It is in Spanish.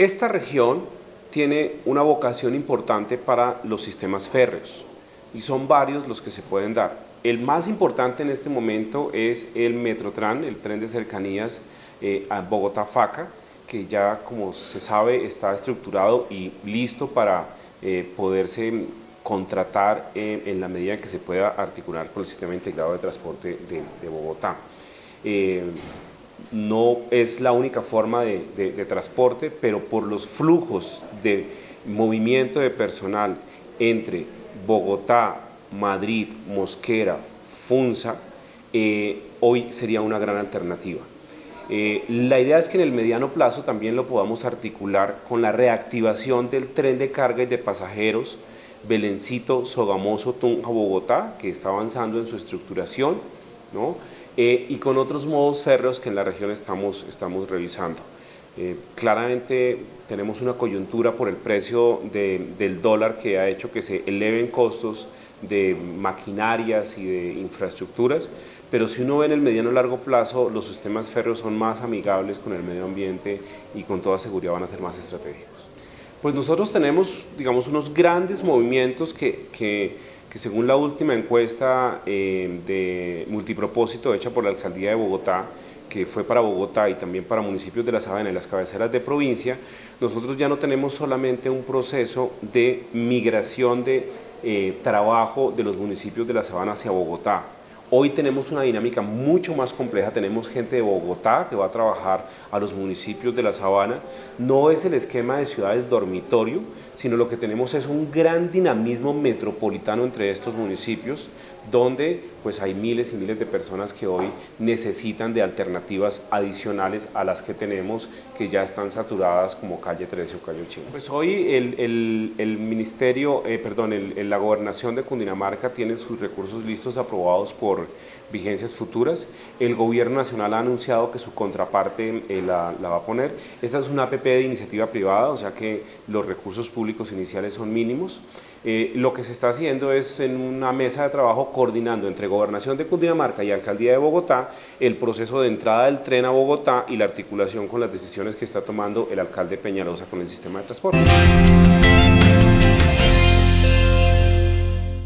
Esta región tiene una vocación importante para los sistemas férreos y son varios los que se pueden dar. El más importante en este momento es el Metrotran, el tren de cercanías eh, a Bogotá-Faca, que ya como se sabe está estructurado y listo para eh, poderse contratar eh, en la medida que se pueda articular con el sistema integrado de transporte de, Bogotá. No es la única forma de, de transporte, pero por los flujos de movimiento de personal entre Bogotá, Madrid, Mosquera, Funza, eh, hoy sería una gran alternativa. Eh, la idea es que en el mediano plazo también lo podamos articular con la reactivación del tren de carga y de pasajeros Belencito, Sogamoso, Tunja, Bogotá, que está avanzando en su estructuración, eh, y con otros modos férreos que en la región estamos, estamos revisando. claramente tenemos una coyuntura por el precio del dólar que ha hecho que se eleven costos de maquinarias y de infraestructuras, pero si uno ve en el mediano y largo plazo, los sistemas férreos son más amigables con el medio ambiente y con toda seguridad van a ser más estratégicos. Pues nosotros tenemos, digamos, unos grandes movimientos que, que, según la última encuesta eh, de multipropósito hecha por la Alcaldía de Bogotá, que fue para Bogotá y también para municipios de la Sabana y las cabeceras de provincia, nosotros ya no tenemos solamente un proceso de migración de eh, trabajo de los municipios de la Sabana hacia Bogotá, Hoy tenemos una dinámica mucho más compleja, tenemos gente de Bogotá que va a trabajar a los municipios de la Sabana, no es el esquema de ciudades dormitorio, sino lo que tenemos es un gran dinamismo metropolitano entre estos municipios, donde pues hay miles y miles de personas que hoy necesitan de alternativas adicionales a las que tenemos, que ya están saturadas como Calle 13 o Calle 8. Pues hoy el, el, Ministerio, eh, perdón, la Gobernación de Cundinamarca tiene sus recursos listos aprobados por vigencias futuras. El Gobierno Nacional ha anunciado que su contraparte eh, la, la va a poner. Esta es una APP de iniciativa privada, o sea que los recursos públicos iniciales son mínimos. Eh, lo que se está haciendo es en una mesa de trabajo coordinando entre Gobernación de Cundinamarca y Alcaldía de Bogotá el proceso de entrada del tren a Bogotá y la articulación con las decisiones que está tomando el alcalde Peñalosa con el sistema de transporte.